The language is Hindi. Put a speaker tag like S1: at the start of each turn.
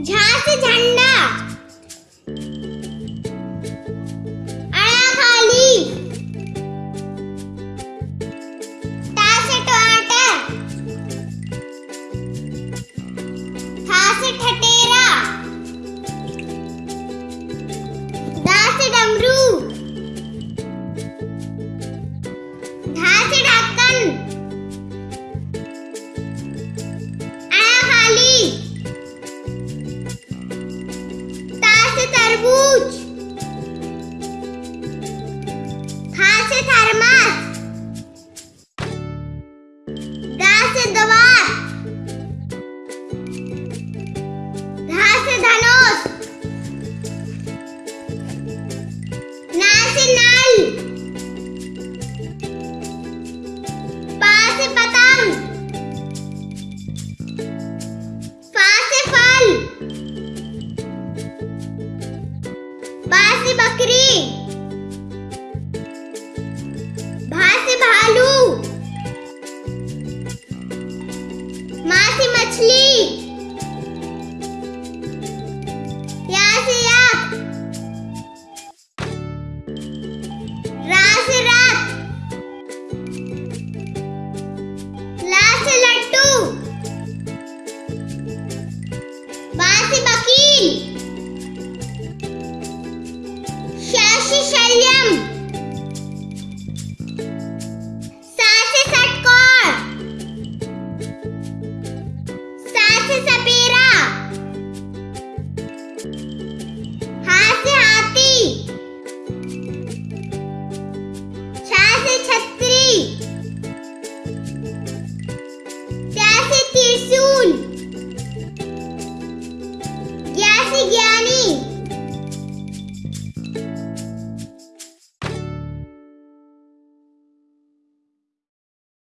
S1: झा से झंडा तरबूज। खा से थर्मस बकरी। भा भालू। माँ से मछली।